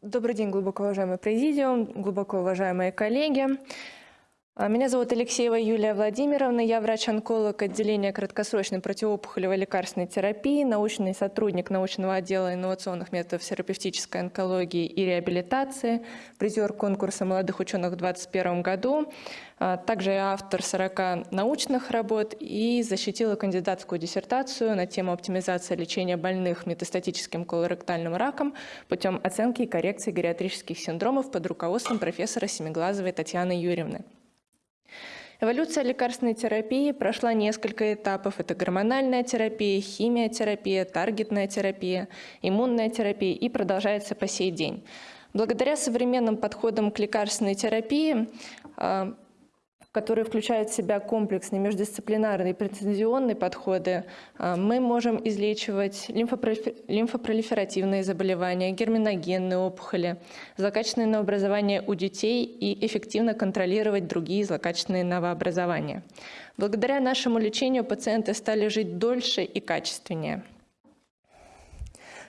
Добрый день, глубоко уважаемый президиум, глубоко уважаемые коллеги. А, меня зовут Алексеева Юлия Владимировна, я врач-онколог отделения краткосрочной противоопухолевой лекарственной терапии, научный сотрудник научного отдела инновационных методов терапевтической онкологии и реабилитации, призер конкурса молодых ученых в 2021 году, а, также я автор 40 научных работ и защитила кандидатскую диссертацию на тему оптимизации лечения больных метастатическим колоректальным раком путем оценки и коррекции гериатрических синдромов под руководством профессора Семиглазовой Татьяны Юрьевны. Эволюция лекарственной терапии прошла несколько этапов. Это гормональная терапия, химиотерапия, таргетная терапия, иммунная терапия и продолжается по сей день. Благодаря современным подходам к лекарственной терапии а, которые включают в себя комплексные междисциплинарные и прецизионные подходы, а, мы можем излечивать лимфопролиферативные заболевания, герминогенные опухоли, злокачественные новообразования у детей и эффективно контролировать другие злокачественные новообразования. Благодаря нашему лечению пациенты стали жить дольше и качественнее.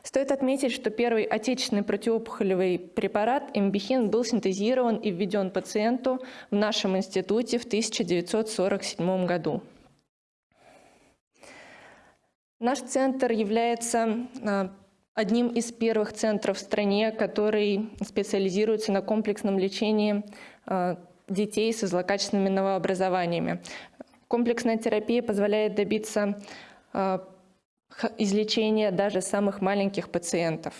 Стоит отметить, что первый отечественный противоопухолевый препарат эмбихин был синтезирован и введен пациенту в нашем институте в 1947 году. Наш центр является а, одним из первых центров в стране, который специализируется на комплексном лечении а, детей со злокачественными новообразованиями. Комплексная терапия позволяет добиться а, излечения даже самых маленьких пациентов.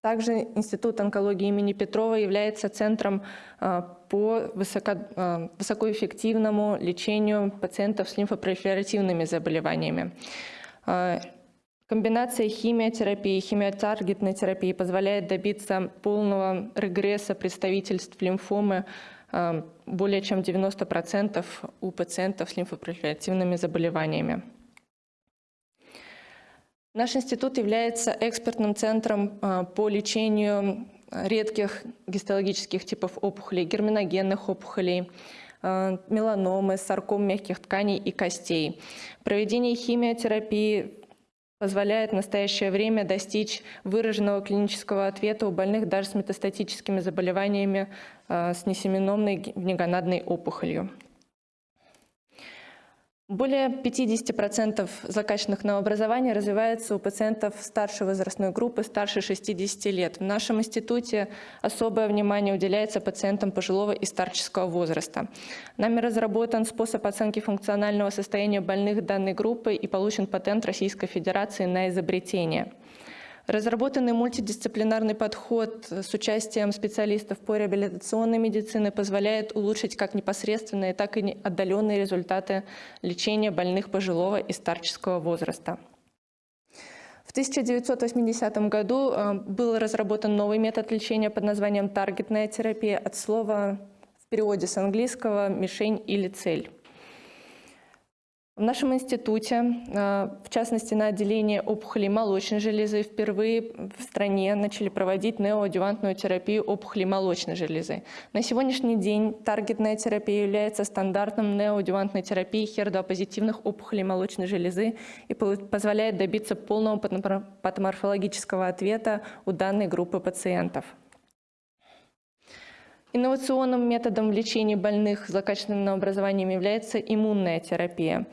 Также Институт онкологии имени Петрова является центром а, по а, высокоэффективному лечению пациентов с лимфопролиферативными заболеваниями. А, комбинация химиотерапии и химиотаргетной терапии позволяет добиться полного регресса представительств лимфомы более чем 90% у пациентов с лимфопролиферативными заболеваниями. Наш институт является экспертным центром а, по лечению редких гистологических типов опухолей, герминогенных опухолей, а, меланомы, сарком мягких тканей и костей. Проведение химиотерапии позволяет в настоящее время достичь выраженного клинического ответа у больных даже с метастатическими заболеваниями а, с несеменомной внегонадной опухолью. Более 50% злокачественных новообразований развивается у пациентов старшей возрастной группы, старше 60 лет. В нашем институте особое внимание уделяется пациентам пожилого и старческого возраста. Нами разработан способ оценки функционального состояния больных данной группы и получен патент Российской Федерации на изобретение. Разработанный мультидисциплинарный подход с участием специалистов по реабилитационной медицине позволяет улучшить как непосредственные, так и отдаленные результаты лечения больных пожилого и старческого возраста. В 1980 году э, был разработан новый метод лечения под названием таргетная терапия от слова в переводе с английского «мишень» или «цель». В нашем институте, а, в частности на отделении опухолей молочной железы, впервые в стране начали проводить неоадювантную терапию опухолей молочной железы. На сегодняшний день таргетная терапия является стандартом неоадювантной терапии хердопозитивных опухолей молочной железы и позволяет добиться полного патоморфологического ответа у данной группы пациентов. Инновационным методом лечения больных злокачественным образованием является иммунная терапия.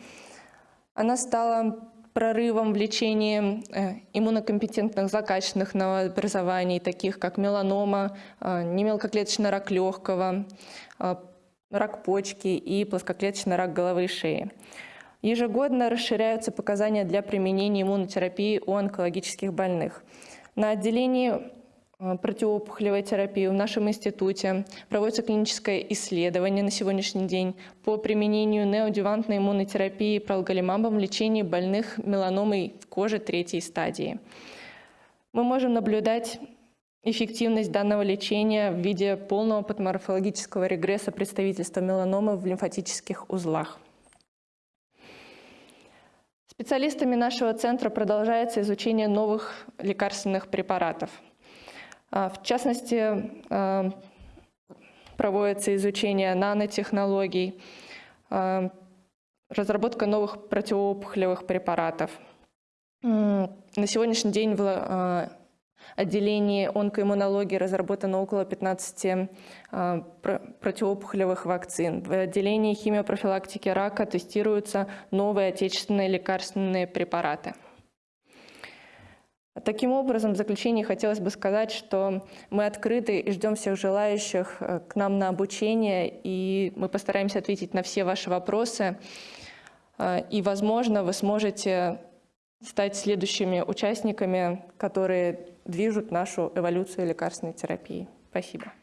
Она стала прорывом в лечении э, иммунокомпетентных злокачественных новообразований, таких как меланома, э, немелкоклеточный рак легкого, э, рак почки и плоскоклеточный рак головы и шеи. Ежегодно расширяются показания для применения иммунотерапии у онкологических больных. На отделении противоопухолевой терапии в нашем институте. Проводится клиническое исследование на сегодняшний день по применению неодювантной иммунотерапии пролголимабом в лечении больных меланомой кожи третьей стадии. Мы можем наблюдать эффективность данного лечения в виде полного патоморфологического регресса представительства меланомы в лимфатических узлах. Специалистами нашего центра продолжается изучение новых лекарственных препаратов – в частности, а, проводится изучение нанотехнологий, а, разработка новых противоопухолевых препаратов. На сегодняшний день отделении онкоиммунологии разработано около 15 а, противоопухолевых вакцин. В отделении химиопрофилактики рака тестируются новые отечественные лекарственные препараты. Таким образом, в заключение хотелось бы сказать, что мы открыты и ждем всех желающих э, к нам на обучение, и мы постараемся ответить на все ваши вопросы. Э, и, возможно, вы сможете стать следующими участниками, которые движут нашу эволюцию лекарственной терапии. Спасибо.